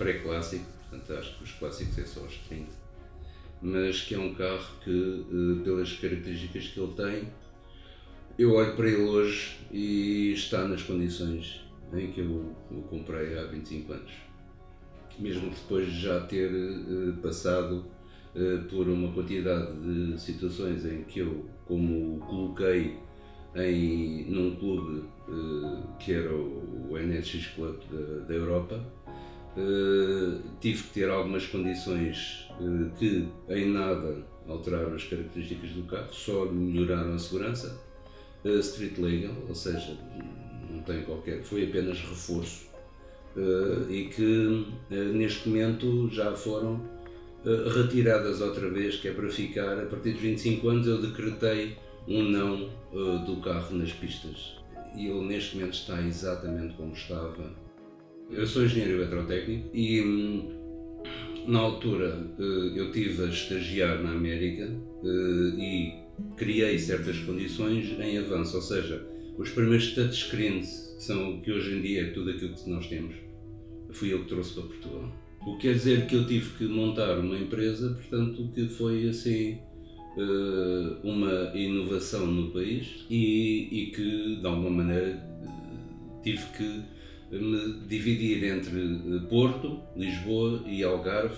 pré-clássico, portanto acho que os clássicos é só aos 30, mas que é um carro que, uh, pelas características que ele tem, eu olho para ele hoje e está nas condições em que eu o comprei há 25 anos. Mesmo depois de já ter uh, passado uh, por uma quantidade de situações em que eu, como o coloquei em, num clube que era o NSX Club da, da Europa, tive que ter algumas condições que em nada alteraram as características do carro, só melhoraram a segurança. street legal, ou seja, não tem qualquer, foi apenas reforço e que neste momento já foram retiradas outra vez, que é para ficar, a partir dos 25 anos eu decretei um não do carro nas pistas e ele neste momento está exatamente como estava. Eu sou engenheiro eletrotécnico e hum, na altura eu tive a estagiar na América e criei certas condições em avanço, ou seja, os primeiros touchscreens, que são que hoje em dia é tudo aquilo que nós temos, fui eu que trouxe para Portugal. O que quer dizer que eu tive que montar uma empresa, portanto, que foi assim eh, uma inovação no país e, e que, de alguma maneira, tive que me dividir entre eh, Porto, Lisboa e Algarve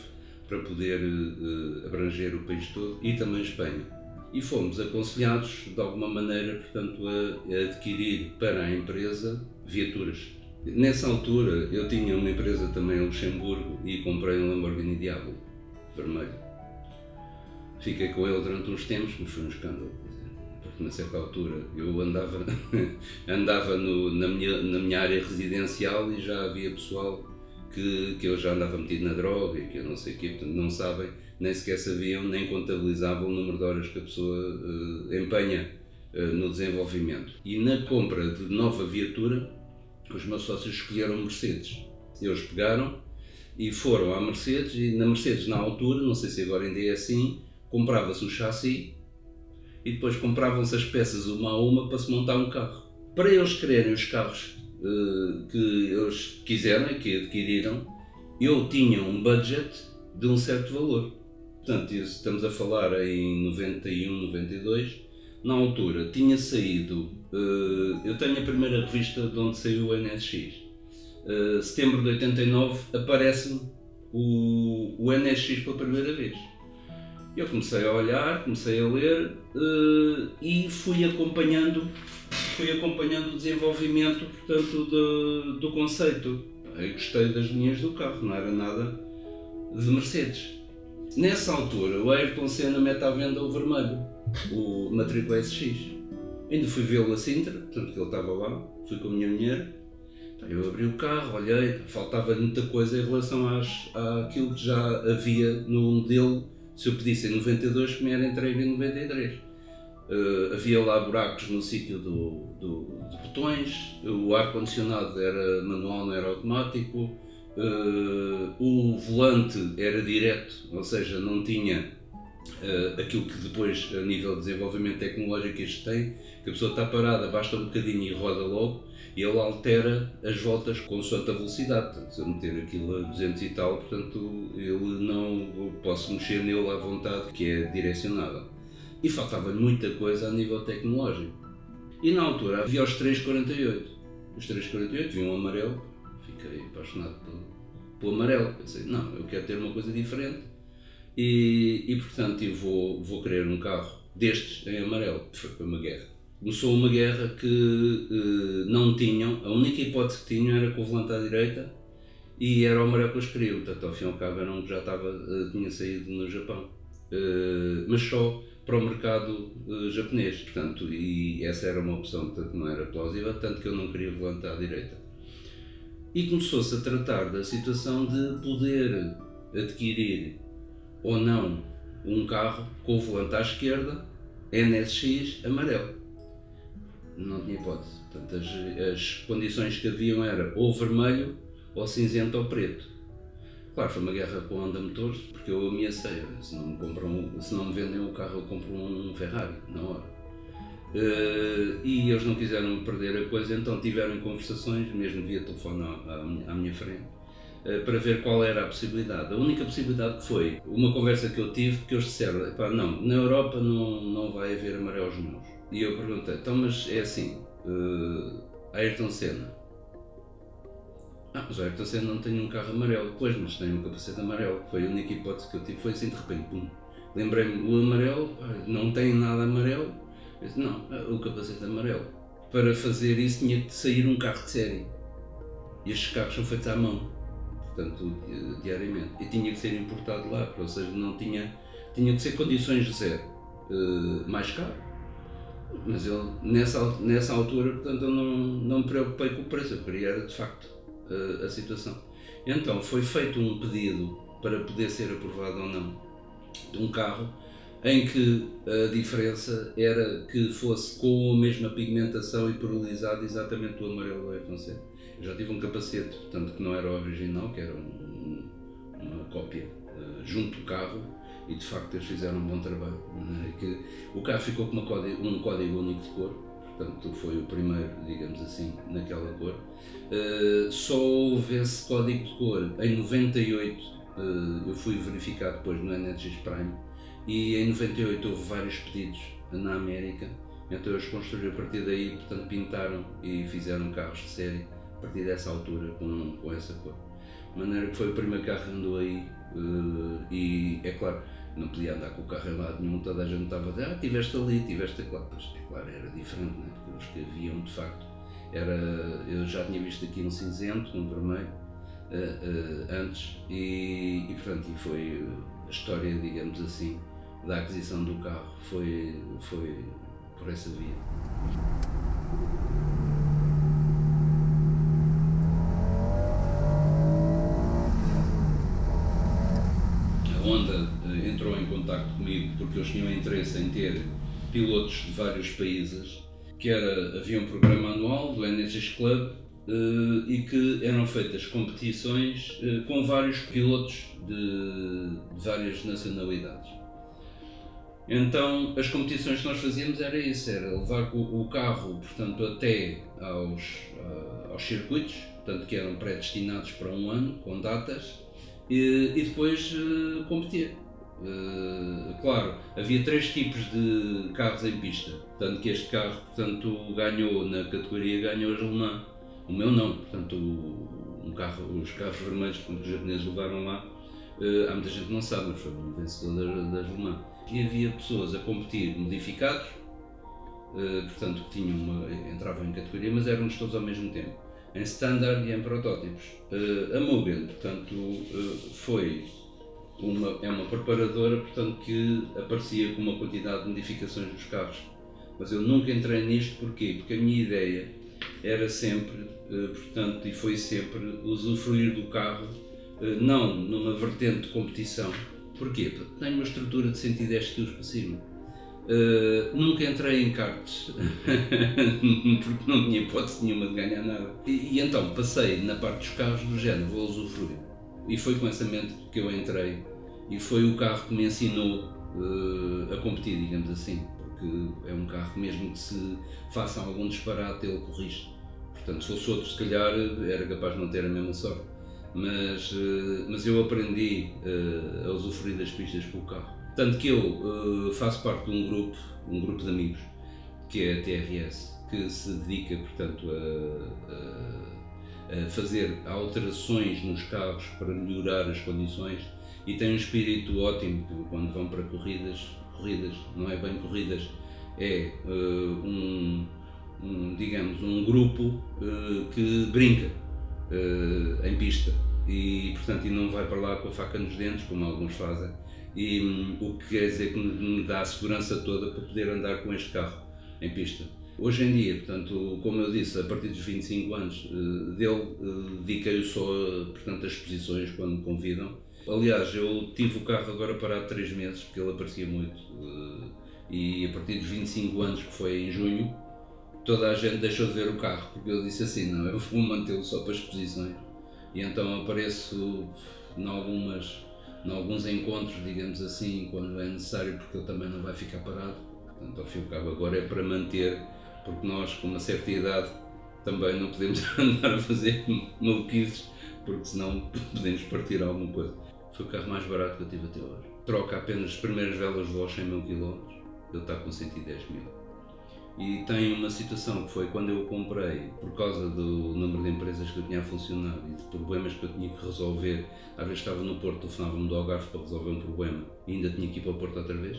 para poder eh, abranger o país todo e também Espanha e fomos aconselhados de alguma maneira, portanto, a, a adquirir para a empresa viaturas. Nessa altura eu tinha uma empresa também em Luxemburgo e comprei um Lamborghini Diablo vermelho. Fiquei com ele durante uns tempos, mas foi um escândalo. Na certa altura, eu andava, andava no, na, minha, na minha área residencial e já havia pessoal que, que eu já andava metido na droga e que eu não sei o quê, portanto, não sabem nem sequer sabiam nem contabilizavam o número de horas que a pessoa uh, empenha uh, no desenvolvimento. E na compra de nova viatura, os meus sócios escolheram Mercedes. Eles pegaram e foram à Mercedes, e na Mercedes, na altura, não sei se agora ainda é assim, comprava-se o chassi e depois compravam-se as peças uma a uma para se montar um carro. Para eles quererem os carros uh, que eles quiseram, que adquiriram, eu tinha um budget de um certo valor. Portanto, estamos a falar em 91, 92. Na altura tinha saído, uh, eu tenho a primeira revista de onde saiu o NSX. Uh, eh, setembro de 89 aparece-me o, o NSX pela primeira vez. Eu comecei a olhar, comecei a ler uh, e fui acompanhando, fui acompanhando o desenvolvimento portanto, do, do conceito. Eu gostei das linhas do carro, não era nada de Mercedes. Nessa altura, o Ayrton Senna mete à venda o vermelho, o matrícula SX. Ainda fui vê-lo a Sintra, portanto que ele estava lá, fui com a minha mulher. Eu abri o carro, olhei, faltava muita coisa em relação às, àquilo que já havia no modelo. Se eu pedisse em 92, que me era entregue em 93. Uh, havia lá buracos no sítio do, do, de botões, o ar-condicionado era manual, não era automático, Uh, o volante era direto, ou seja, não tinha uh, aquilo que depois, a nível de desenvolvimento tecnológico, este tem, que a pessoa está parada, basta um bocadinho e roda logo, e ele altera as voltas com sua velocidade. Portanto, se eu meter aquilo a 200 e tal, portanto, ele não posso mexer nele à vontade, que é direcionável. E faltava muita coisa a nível tecnológico. E na altura havia os 348. Os 348 vinham amarelo, fiquei apaixonado pelo, pelo amarelo. Pensei, não, eu quero ter uma coisa diferente e, e portanto eu vou, vou querer um carro destes em amarelo. Foi uma guerra. Começou uma guerra que uh, não tinham, a única hipótese que tinham era com o volante à direita e era o amarelo que eles queriam. Portanto, ao fim e ao cabo, era um que já estava, uh, tinha saído no Japão. Uh, mas só para o mercado japonês, portanto, e essa era uma opção, portanto, não era plausível, tanto que eu não queria volante à direita e começou-se a tratar da situação de poder adquirir ou não um carro com o volante à esquerda NSX amarelo. Não tinha hipótese. Portanto, as, as condições que haviam era ou vermelho ou cinzento ou preto. Claro, foi uma guerra com a Honda Motors, porque eu ameacei, se não me, compram, se não me vendem o carro eu compro um Ferrari, na hora. Uh, e eles não quiseram perder a coisa, então tiveram conversações, mesmo via telefone à, à, minha frente, para ver qual era a possibilidade. A única possibilidade foi uma conversa que eu tive, que eles disseram, não, na Europa não, não vai haver amarelos nenhums. E eu perguntei, então mas é assim, uh, Ayrton Senna, ah, mas o Ayrton Senna não tem um carro amarelo. Pois, mas tem um capacete amarelo. Foi a única hipótese que eu tive. Foi assim de repente, pum. Lembrei-me, o amarelo, não tem nada amarelo. Eu disse, não, ah, o capacete amarelo. Para fazer isso tinha que sair um carro de série. E estes carros são feitos à mão, portanto, diariamente. E tinha que ser importado lá, ou seja, não tinha, tinha que ser condições de zero. Uh, mais caro. Mas eu, nessa, nessa altura, portanto, eu não, não me preocupei com o preço, eu queria era de facto uh, a situação. Então, foi feito um pedido para poder ser aprovado ou não de um carro em que a diferença era que fosse com a mesma pigmentação e pluralizado exatamente do amarelo do Ayrton Senna já tive um capacete, portanto que não era o original, que era um, uma cópia uh, junto do carro e de facto eles fizeram um bom trabalho. Né? Que o carro ficou com código, um código único de cor, portanto foi o primeiro, digamos assim, naquela cor. Uh, só houve esse código de cor em 98, uh, eh, eu fui verificar depois no NGX Prime, e em 98 houve vários pedidos na América, então eles construíram a partir daí, portanto pintaram e fizeram carros de série partir dessa altura com, com essa cor. De maneira que foi o primeiro carro que andou aí uh, e é claro, não podia andar com o carro em lado nenhum, toda a gente estava a dizer, ah, tiveste ali, tiveste lá, mas é claro, era diferente, né? porque os que haviam de facto, era, eu já tinha visto aqui um cinzento, um vermelho, uh, uh, antes, e, e portanto e foi a história, digamos assim, da aquisição do carro, foi, foi por essa via. Honda eh, contato comigo porque eles tinham interesse em ter pilotos de vários países, que era, havia um programa anual do NSX Club uh, e que eram feitas competições uh, com vários pilotos de, de, várias nacionalidades. Então, as competições que nós fazíamos era isso, era levar o, carro, portanto, até aos, uh, aos circuitos, portanto, que eram predestinados para um ano, com datas, e, e depois competir. Uh, claro, havia três tipos de carros em pista, tanto que este carro portanto, ganhou na categoria ganhou Le Mans. O meu não, portanto, um carro, os carros vermelhos que os japoneses levaram lá, uh, há muita gente que não sabe, mas foi um vencedor Le Mans. E havia pessoas a competir modificados, uh, portanto, que tinham uma, entravam em categoria, mas éramos todos ao mesmo tempo em standard e em protótipos. A Mugen, portanto, foi uma, é uma preparadora portanto, que aparecia com uma quantidade de modificações dos carros. Mas eu nunca entrei nisto, porquê? Porque a minha ideia era sempre, uh, portanto, e foi sempre, usufruir do carro, não numa vertente de competição. Porquê? Porque tem uma estrutura de 110 kg para cima Uh, nunca entrei em cartas porque não tinha hipótese nenhuma de ganhar nada. E, e, então passei na parte dos carros do género, vou usufruir. E foi com essa mente que eu entrei. E foi o carro que me ensinou uh, a competir, digamos assim. Porque é um carro mesmo que se faça algum disparate, ele corrige. Portanto, se fosse outro, se calhar era capaz de não ter a mesma sorte. Mas, uh, mas eu aprendi a usufruir das pistas com o carro. Tanto que eu uh, faço parte de um grupo, um grupo de amigos, que é a TRS, que se dedica, portanto, a, a, a, fazer alterações nos carros para melhorar as condições e tem um espírito ótimo quando vão para corridas, corridas, não é bem corridas, é uh, um, um, digamos, um grupo uh, que brinca em pista e, portanto, e não vai para lá com a faca nos dentes, como alguns fazem, e um, o que quer dizer que me dá a segurança toda para poder andar com este carro em pista. Hoje em dia, portanto, como eu disse, a partir dos 25 anos uh, dele, uh, dediquei-o só portanto, às exposições quando me convidam. Aliás, eu tive o carro agora parado 3 meses, porque ele aparecia muito. Uh, e a partir dos 25 anos, que foi em junho, toda a gente deixou de ver o carro, porque eu disse assim: não, eu vou mantê-lo só para exposições. E então apareço em algumas em alguns encontros, digamos assim, quando é necessário, porque ele também não vai ficar parado. Portanto, ao fim e ao cabo, agora é para manter, porque nós, com uma certa idade, também não podemos andar a fazer maluquices porque senão podemos partir alguma coisa. Foi o carro mais barato que eu tive até hoje. Troca apenas as primeiras velas de voz 100 mil km, ele está com 110 mil. E tem uma situação que foi quando eu comprei, por causa do número de empresas que eu tinha a funcionar e de problemas que eu tinha que resolver. Às vezes estava no Porto, telefonava-me do Algarve para resolver um problema e ainda tinha que ir para o Porto outra vez.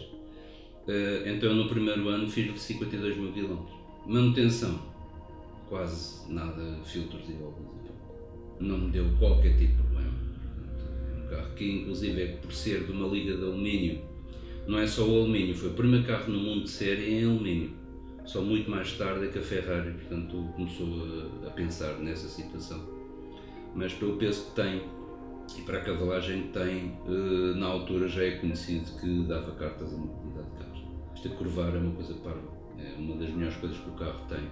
Eh, então no primeiro ano fiz 52 mil quilómetros. Manutenção, quase nada, filtros e óculos. Não me deu qualquer tipo de problema. Carro que inclusive é por ser de uma liga de alumínio, não é só o alumínio, foi o primeiro carro no mundo de série em alumínio só muito mais tarde é que a Ferrari, portanto, começou a, a pensar nessa situação. Mas pelo peso que tem e para a cavalagem que tem, eh, na altura já é conhecido que dava cartas a mobilidade de carros. Este curvar é uma coisa parva, é uma das melhores coisas que o carro tem.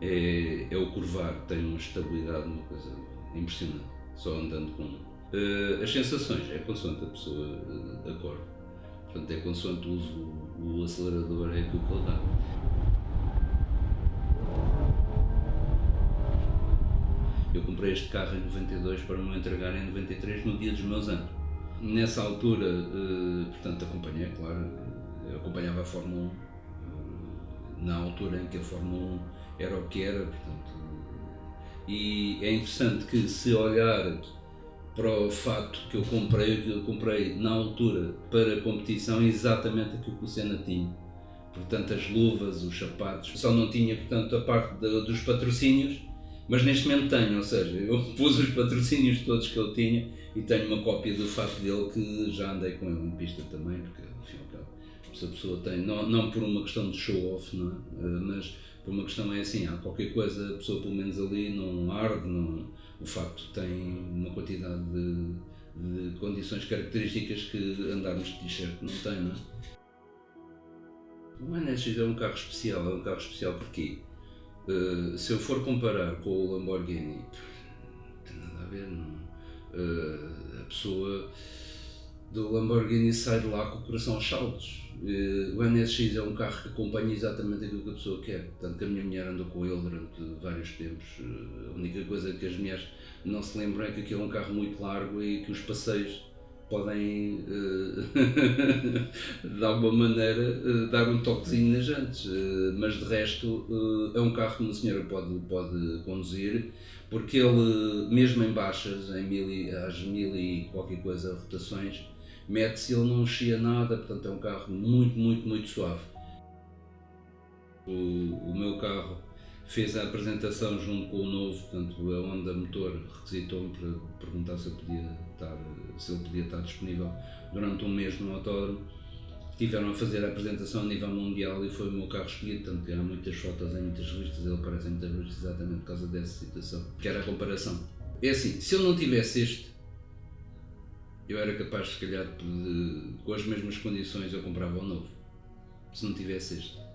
É, é o curvar, tem uma estabilidade, uma coisa impressionante, só andando com. Uh, as sensações, é consoante a pessoa uh, acorda. Portanto, é consoante o uso, o acelerador, é aquilo que ele dá. Eu comprei este carro em 92 para me entregar em 93, no dia dos meus anos. Nessa altura, eh, portanto, acompanhei, claro, acompanhava a Fórmula 1, eh, na altura em que a Fórmula 1 era o que era, portanto, e é interessante que se olhar para o fato que eu comprei, que eu comprei na altura para a competição, exatamente aquilo que o Senna tinha. Portanto, as luvas, os sapatos, só não tinha, portanto, a parte de, dos patrocínios, mas neste momento tenho, ou seja, eu pus os patrocínios todos que ele tinha e tenho uma cópia do fato dele que já andei com ele em pista também, porque enfim, se a pessoa tem, não, não por uma questão de show-off, não é? Eh, mas por uma questão é assim, há qualquer coisa, a pessoa pelo menos ali não arde, não, o facto tem uma quantidade de, de condições características que andarmos de t-shirt não tem, não é? O NSX é um carro especial, é um carro especial porquê? Eh, se eu for comparar com o Lamborghini, não tem nada a ver, não. Uh, a pessoa do Lamborghini sai de lá com o coração aos saltos. Uh, o NSX é um carro que acompanha exatamente aquilo que a pessoa quer. Tanto que a minha mulher andou com ele durante vários tempos. a única coisa que as mulheres não se lembram é que aquilo é um carro muito largo e que os passeios podem de alguma maneira dar um toquezinho nas jantes, mas de resto é um carro que uma senhora pode, pode conduzir porque ele, mesmo em baixas, em mil e, às mil e qualquer coisa rotações, mete-se ele não chia nada, portanto é um carro muito, muito, muito suave. O, o meu carro fez a apresentação junto com o novo, portanto a Honda Motor requisitou-me para perguntar se eu podia estar, se ele podia estar disponível durante um mês no autódromo. Tiveram a fazer a apresentação a nível mundial e foi o meu carro escolhido, tanto que há muitas fotos em muitas revistas, ele aparece em muitas revistas exatamente por causa dessa situação, que era a comparação. É assim, se eu não tivesse este, eu era capaz, se calhar, de, com as mesmas condições, eu comprava o novo. Se não tivesse este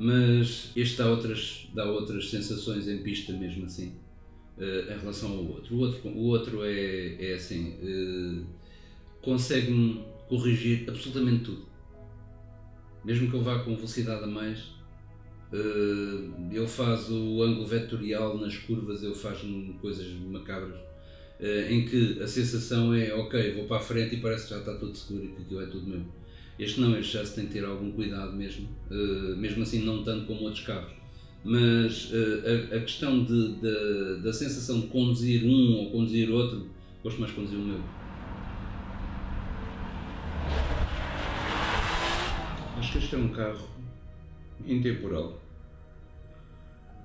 mas este dá outras, dá outras sensações em pista mesmo assim, uh, em relação ao outro. O outro, o outro é, é assim, uh, consegue-me corrigir absolutamente tudo. Mesmo que eu vá com velocidade a mais, uh, ele faz o ângulo vetorial nas curvas, ele faz coisas macabras, em que a sensação é, ok, vou para a frente e parece que já está tudo seguro e que aquilo é tudo meu este não, este já se tem que ter algum cuidado mesmo, uh, mesmo assim não tanto como outros carros. Mas uh, a, a, questão de, de, da sensação de conduzir um ou conduzir outro, gosto mais de conduzir o meu. Acho que este é um carro intemporal.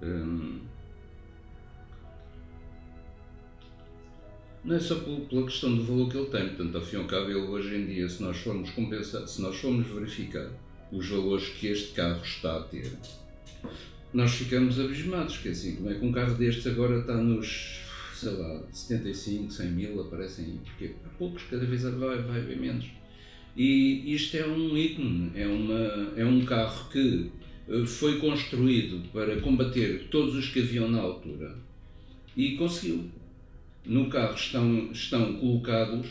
Um, não é só pela questão do valor que ele tem, portanto, e ao cabo, ele hoje em dia, se nós formos compensar, se nós formos verificar os valores que este carro está a ter, nós ficamos abismados, que é assim, como é que um carro destes agora está nos, sei lá, 75, 100 mil, aparecem aí, porque há poucos, cada vez vai, vai haver menos. E isto é um ícone, é, uma, é um carro que eh, foi construído para combater todos os que haviam na altura e conseguiu no carro estão, estão colocados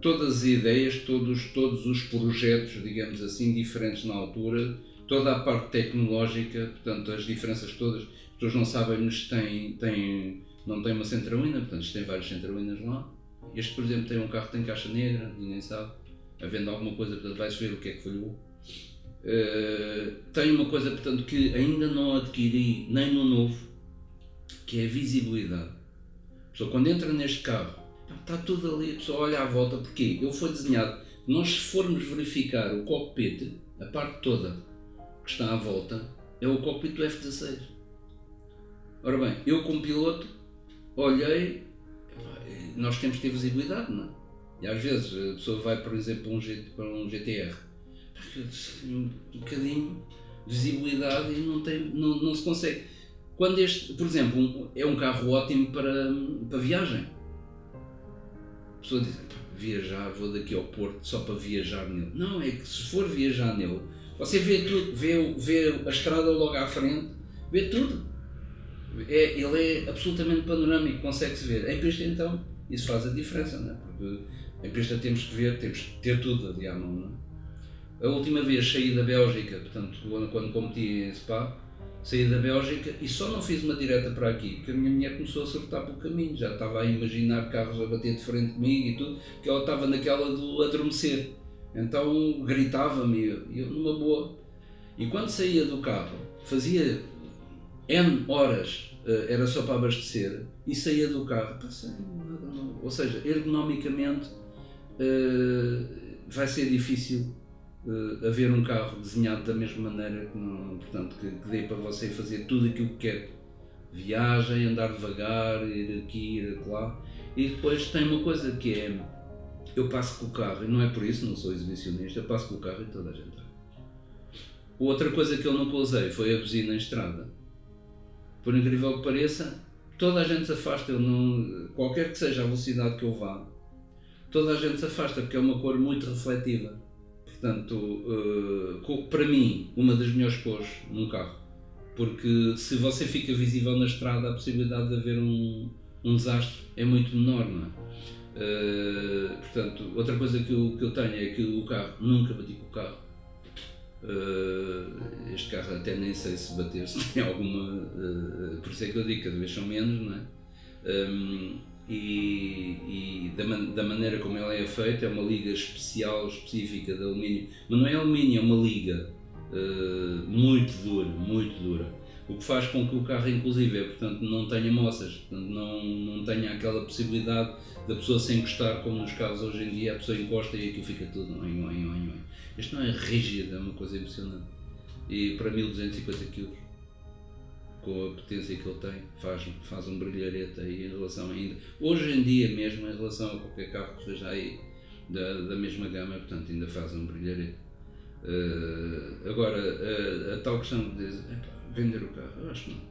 todas as ideias, todos, todos os projetos, digamos assim, diferentes na altura, toda a parte tecnológica, portanto, as diferenças todas. As pessoas não sabem, mas tem, tem não tem uma centralina, portanto tem vários centralinas lá. Este, por exemplo, tem um carro que tem caixa negra, ninguém sabe. Havendo alguma coisa, portanto vai-se ver o que é que falhou. Uh, tem uma coisa, portanto, que ainda não adquiri nem no novo, que é a visibilidade. A pessoa, quando entra neste carro, está tudo ali, a pessoa olha à volta, porque ele foi desenhado. Nós, se formos verificar o cockpit, a parte toda que está à volta, é o cockpit do F-16. Ora bem, eu como piloto olhei, nós temos que ter visibilidade, não é? E às vezes a pessoa vai, por exemplo, para um, GTR, um bocadinho de visibilidade e não, tem, não, não se consegue. Quando este, por exemplo, um, é um carro ótimo para, para viagem. A pessoa diz, viajar, vou daqui ao Porto só para viajar nele. Não, é que se for viajar nele, você vê tudo, vê, vê a estrada logo à frente, vê tudo. É, ele é absolutamente panorâmico, consegue-se ver. Em pista, então, isso faz a diferença, não é? Porque em pista temos que ver, temos que ter tudo ali à mão, não é? A última vez saí da Bélgica, portanto, quando, quando competi em Spa, saí da Bélgica e só não fiz uma direta para aqui, porque a minha mulher começou a acertar pelo caminho, já estava a imaginar carros a bater de frente comigo e tudo, que ela estava naquela do adormecer. Então gritava-me, eu numa boa. E quando saía do carro, fazia N horas, eh, era só para abastecer, e saía do carro, passei, ou seja, ergonomicamente eh, vai ser difícil uh, haver um carro desenhado da mesma maneira que, portanto, que, que dê para você fazer tudo aquilo que quer. Viagem, andar devagar, ir aqui, ir lá. E depois tem uma coisa que é, eu passo com o carro, e não é por isso, não sou exibicionista, eu passo com o carro e toda a gente Outra coisa que eu nunca usei foi a buzina em estrada. Por incrível que pareça, toda a gente se afasta, eu não, qualquer que seja a velocidade que eu vá, toda a gente se afasta porque é uma cor muito refletiva. Portanto, uh, para mim, uma das melhores cores num carro. Porque se você fica visível na estrada, a possibilidade de haver um, um desastre é muito menor, não é? Uh, portanto, outra coisa que eu, que eu tenho é que o carro, nunca bati com o carro. Uh, este carro até nem sei se bater, se tem alguma. Por isso é que eu digo, cada vez são menos, não é? Um, e, e da, man, da, maneira como ela é feita, é uma liga especial, específica de alumínio, mas não é alumínio, é uma liga uh, muito dura, muito dura. O que faz com que o carro, inclusive, é, portanto, não tenha moças, portanto, não, não tenha aquela possibilidade da pessoa se encostar, como nos carros hoje em dia, a pessoa encosta e aquilo fica tudo. Oin, oin, oin, oin. Isto não é rígido, é uma coisa impressionante. E para 1250 kg com a potência que ele tem, faz, faz um brilharete aí em relação ainda. Hoje em dia mesmo, em relação a qualquer carro que esteja aí da, da mesma gama, portanto ainda faz um brilharete. Uh, agora, a, a, tal questão de dizer, vender o carro, eu acho que não.